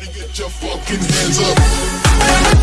Everybody get your fucking hands up.